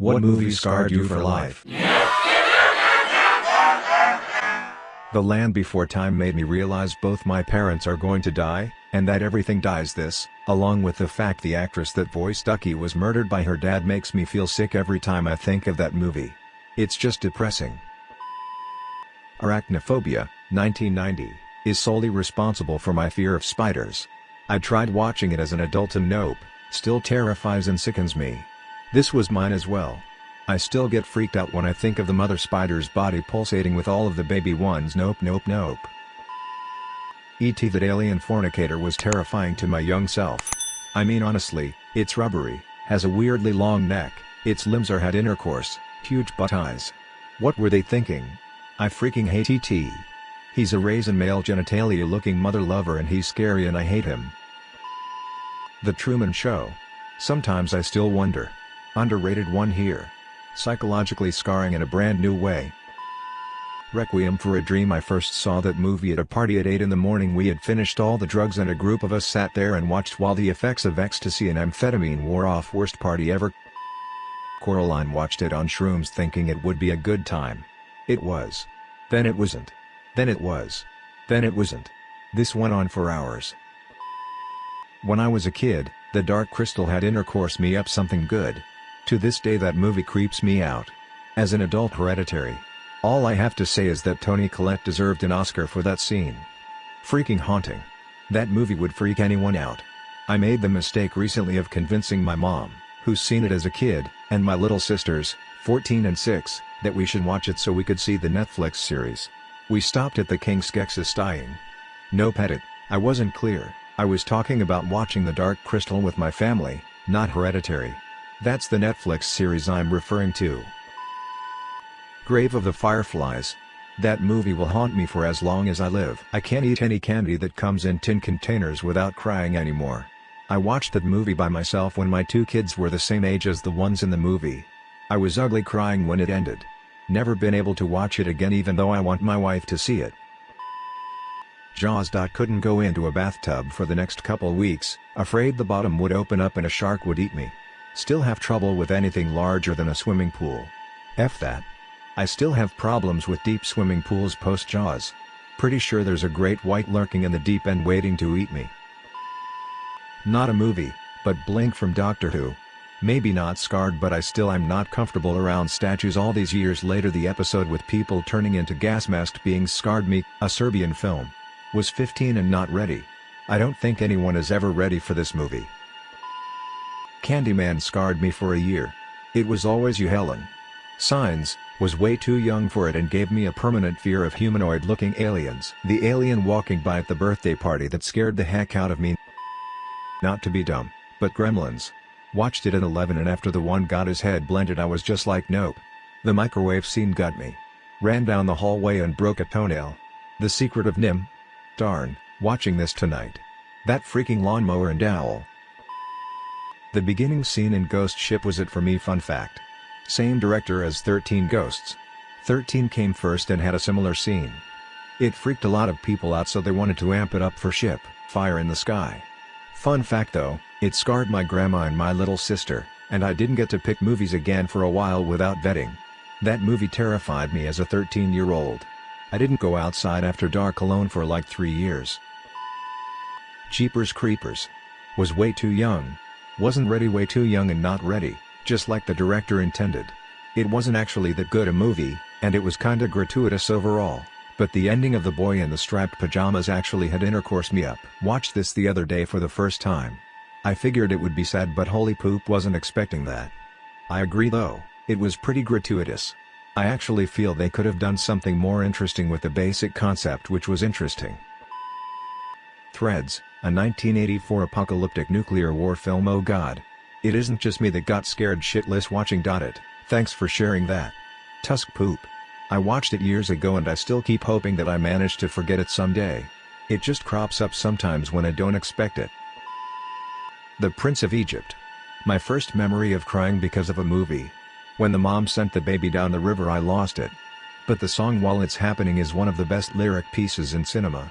What movie scarred you for life? The Land Before Time made me realize both my parents are going to die, and that everything dies this, along with the fact the actress that voiced Ducky was murdered by her dad makes me feel sick every time I think of that movie. It's just depressing. Arachnophobia, 1990, is solely responsible for my fear of spiders. I tried watching it as an adult and nope, still terrifies and sickens me. This was mine as well. I still get freaked out when I think of the mother spider's body pulsating with all of the baby ones nope nope nope. E.T. that alien fornicator was terrifying to my young self. I mean honestly, it's rubbery, has a weirdly long neck, its limbs are had intercourse, huge butt eyes. What were they thinking? I freaking hate E.T. He's a raisin male genitalia looking mother lover and he's scary and I hate him. The Truman Show. Sometimes I still wonder. Underrated one here. Psychologically scarring in a brand new way. Requiem for a Dream I first saw that movie at a party at 8 in the morning we had finished all the drugs and a group of us sat there and watched while the effects of ecstasy and amphetamine wore off worst party ever. Coraline watched it on shrooms thinking it would be a good time. It was. Then it wasn't. Then it was. Then it wasn't. This went on for hours. When I was a kid, The Dark Crystal had intercourse me up something good. To this day that movie creeps me out. As an adult hereditary. All I have to say is that Toni Collette deserved an Oscar for that scene. Freaking haunting. That movie would freak anyone out. I made the mistake recently of convincing my mom, who's seen it as a kid, and my little sisters, 14 and 6, that we should watch it so we could see the Netflix series. We stopped at the King Skeksis dying. No pettit, I wasn't clear. I was talking about watching The Dark Crystal with my family, not Hereditary. That's the Netflix series I'm referring to. Grave of the Fireflies. That movie will haunt me for as long as I live. I can't eat any candy that comes in tin containers without crying anymore. I watched that movie by myself when my two kids were the same age as the ones in the movie. I was ugly crying when it ended. Never been able to watch it again even though I want my wife to see it. Jaws. Couldn't go into a bathtub for the next couple weeks, afraid the bottom would open up and a shark would eat me. Still have trouble with anything larger than a swimming pool. F that. I still have problems with deep swimming pools post Jaws. Pretty sure there's a great white lurking in the deep end waiting to eat me. Not a movie, but Blink from Doctor Who. Maybe not scarred but I still am not comfortable around statues all these years later the episode with people turning into gas masked beings scarred me, a Serbian film. Was 15 and not ready. I don't think anyone is ever ready for this movie. Candyman scarred me for a year. It was always you Helen. Signs, was way too young for it and gave me a permanent fear of humanoid-looking aliens. The alien walking by at the birthday party that scared the heck out of me. Not to be dumb, but Gremlins. Watched it at 11 and after the one got his head blended I was just like nope. The microwave scene got me. Ran down the hallway and broke a toenail. The Secret of NIMH? Darn, watching this tonight. That freaking lawnmower and owl. The beginning scene in Ghost Ship was it for me fun fact. Same director as 13 Ghosts. 13 came first and had a similar scene. It freaked a lot of people out so they wanted to amp it up for Ship, Fire in the Sky. Fun fact though, it scarred my grandma and my little sister, and I didn't get to pick movies again for a while without vetting. That movie terrified me as a 13 year old. I didn't go outside after dark alone for like 3 years. Jeepers Creepers. Was way too young. Wasn't ready way too young and not ready, just like the director intended. It wasn't actually that good a movie, and it was kinda gratuitous overall, but the ending of the boy in the striped pajamas actually had intercourse me up. Watched this the other day for the first time. I figured it would be sad but holy poop wasn't expecting that. I agree though, it was pretty gratuitous. I actually feel they could have done something more interesting with the basic concept which was interesting. Threads, a 1984 apocalyptic nuclear war film oh god. It isn't just me that got scared shitless watching it, thanks for sharing that. Tusk Poop. I watched it years ago and I still keep hoping that I manage to forget it someday. It just crops up sometimes when I don't expect it. The Prince of Egypt. My first memory of crying because of a movie, when the mom sent the baby down the river I lost it. But the song While It's Happening is one of the best lyric pieces in cinema.